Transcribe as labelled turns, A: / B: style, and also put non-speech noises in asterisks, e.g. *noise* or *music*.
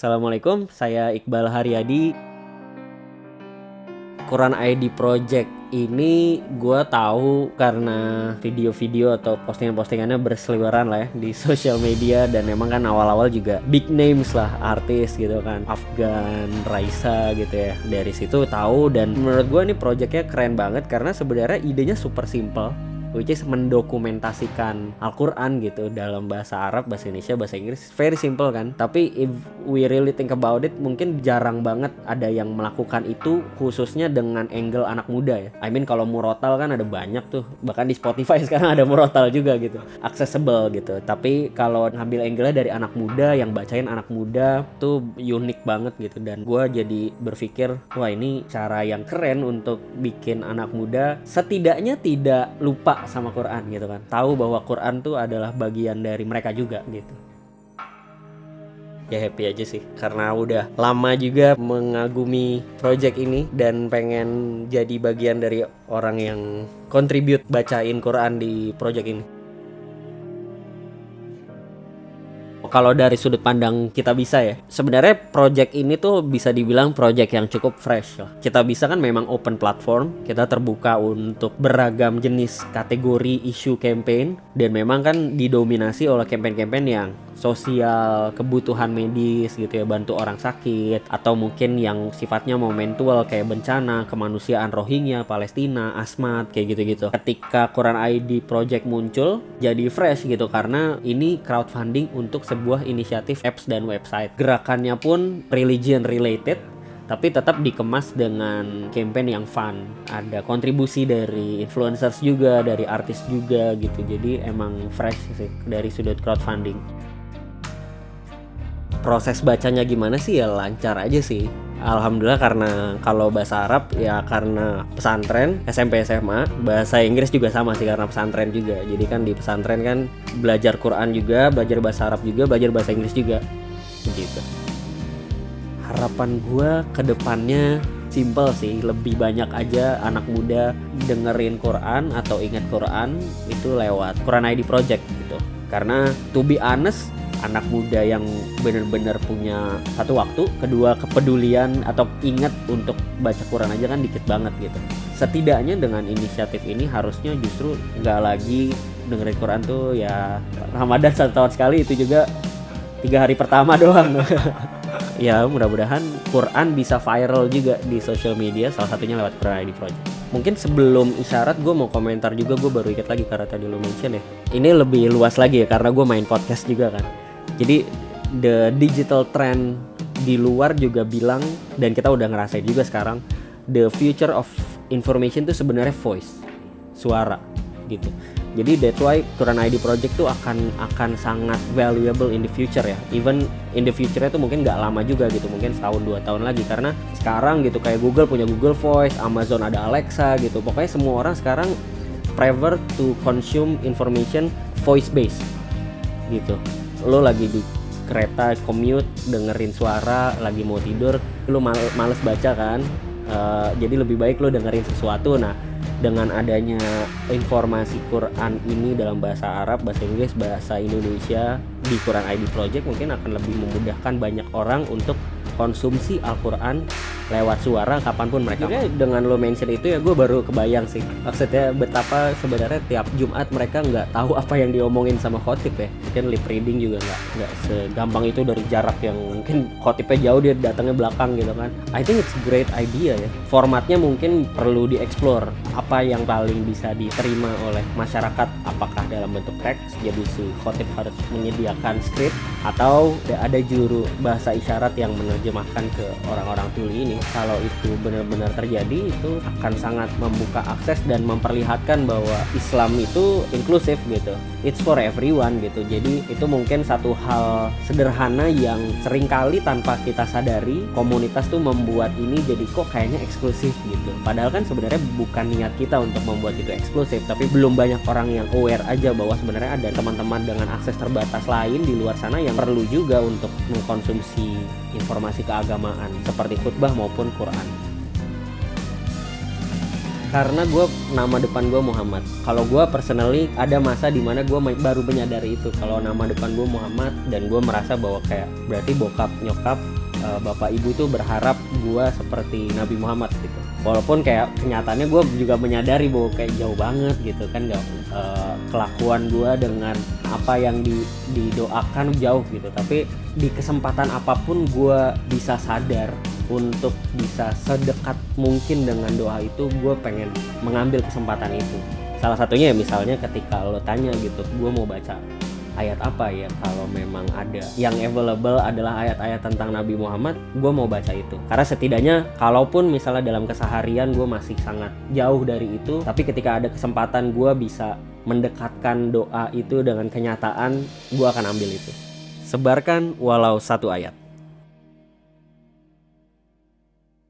A: Assalamualaikum, saya Iqbal Haryadi. Quran ID Project ini gue tahu karena video-video atau postingan-postingannya berseliweran lah ya di *laughs* sosial media dan memang kan awal-awal juga big names lah artis gitu kan Afgan, Raisa gitu ya dari situ tahu dan menurut gue ini projectnya keren banget karena sebenarnya idenya super simple which is mendokumentasikan Al-Quran gitu dalam bahasa Arab, bahasa Indonesia, bahasa Inggris. Very simple kan? Tapi if we really think about it mungkin jarang banget ada yang melakukan itu khususnya dengan angle anak muda ya. I mean kalau murotal kan ada banyak tuh. Bahkan di Spotify *laughs* sekarang ada murotal juga gitu. Accessible gitu. Tapi kalau ngambil angle dari anak muda yang bacain anak muda tuh unik banget gitu. Dan gue jadi berpikir wah ini cara yang keren untuk bikin anak muda. Setidaknya tidak lupa sama Quran gitu kan. Tahu bahwa Quran tuh adalah bagian dari mereka juga gitu. Ya happy aja sih karena udah lama juga mengagumi project ini dan pengen jadi bagian dari orang yang contribute bacain Quran di project ini kalau dari sudut pandang kita bisa ya sebenarnya project ini tuh bisa dibilang project yang cukup fresh lah. Kita bisa kan memang open platform kita terbuka untuk beragam jenis kategori isu campaign dan memang kan didominasi oleh campaign-campaign yang sosial, kebutuhan medis gitu ya, bantu orang sakit atau mungkin yang sifatnya momentual kayak bencana, kemanusiaan Rohingya, Palestina, Asmat kayak gitu-gitu. Ketika Quran ID Project muncul jadi fresh gitu karena ini crowdfunding untuk sebuah inisiatif apps dan website. Gerakannya pun religion related tapi tetap dikemas dengan campaign yang fun ada kontribusi dari influencers juga dari artis juga gitu jadi emang fresh sih dari sudut crowdfunding proses bacanya gimana sih ya lancar aja sih. Alhamdulillah karena kalau bahasa Arab ya karena pesantren SMP SMA bahasa Inggris juga sama sih karena pesantren juga. Jadi kan di pesantren kan belajar Quran juga belajar bahasa Arab juga belajar bahasa Inggris juga. Gitu. Harapan gue ke depannya simple sih lebih banyak aja anak muda dengerin Quran atau ingat Quran itu lewat Quran ID Project gitu. Karena to be honest anak muda yang benar-benar punya satu waktu, kedua kepedulian atau ingat untuk baca Quran aja kan dikit banget gitu. Setidaknya dengan inisiatif ini harusnya justru nggak lagi dengerin Quran tuh ya Ramadan satu tahun sekali itu juga tiga hari pertama doang. *laughs* ya mudah-mudahan Quran bisa viral juga di social media salah satunya lewat Quran ID Project mungkin sebelum isyarat gue mau komentar juga gue baru ingat lagi karena tadi lo mention ya ini lebih luas lagi ya karena gue main podcast juga kan jadi the digital trend di luar juga bilang dan kita udah ngerasain juga sekarang the future of information itu sebenarnya voice, suara gitu. Jadi that's why Quran ID Project tuh akan akan sangat valuable in the future ya. Even in the future itu mungkin nggak lama juga gitu, mungkin setahun dua tahun lagi karena sekarang gitu kayak Google punya Google Voice, Amazon ada Alexa gitu. Pokoknya semua orang sekarang prefer to consume information voice based gitu lo lagi di kereta commute dengerin suara lagi mau tidur lo mal males baca kan? Uh, jadi lebih baik lo dengerin sesuatu. Nah dengan adanya informasi Quran ini dalam bahasa Arab, bahasa Inggris, bahasa Indonesia di Quran ID Project mungkin akan lebih memudahkan banyak orang untuk konsumsi Al-Quran lewat suara kapan pun mereka Jadi dengan lo mention itu ya gue baru kebayang sih. Maksudnya betapa sebenarnya tiap Jumat mereka nggak tahu apa yang diomongin sama khotib ya. Mungkin lip reading juga nggak nggak segampang itu dari jarak yang mungkin khotibnya jauh dia datangnya belakang gitu kan. I think it's great idea ya. Formatnya mungkin perlu dieksplor. Apa yang paling bisa diterima oleh masyarakat? Apakah dalam bentuk teks? Jadi si khotib harus menyediakan skrip atau ada juru bahasa isyarat yang menerjemahkan ke orang-orang tuli ini kalau itu benar-benar terjadi itu akan sangat membuka akses dan memperlihatkan bahwa Islam itu inklusif gitu. It's for everyone gitu. Jadi itu mungkin satu hal sederhana yang sering kali tanpa kita sadari komunitas tuh membuat ini jadi kok kayaknya eksklusif gitu. Padahal kan sebenarnya bukan niat kita untuk membuat itu eksklusif tapi belum banyak orang yang aware aja bahwa sebenarnya ada teman-teman dengan akses terbatas lain di luar sana yang perlu juga untuk mengkonsumsi informasi keagamaan seperti khutbah maupun Quran. karena gue nama depan gue Muhammad. Kalau gue personally ada masa di mana gue baru menyadari itu. Kalau nama depan gue Muhammad dan gue merasa bahwa kayak berarti bokap nyokap uh, bapak ibu itu berharap gue seperti Nabi Muhammad gitu walaupun kayak kenyataannya gue juga menyadari bahwa kayak jauh banget gitu kan gak, uh, kelakuan gue dengan apa yang di, didoakan jauh gitu. Tapi di kesempatan apa pun gue bisa sadar untuk bisa sedekat mungkin dengan doa itu gue pengen mengambil kesempatan itu. Salah satunya ya misalnya ketika lo tanya gitu gue mau baca ayat apa ya? Kalau memang ada yang available adalah ayat-ayat tentang Nabi Muhammad gue mau baca itu. Karena setidaknya kalaupun misalnya dalam keseharian gue masih sangat jauh dari itu tapi ketika ada kesempatan gue bisa mendekatkan doa itu dengan kenyataan gue akan ambil itu. Sebarkan walau satu ayat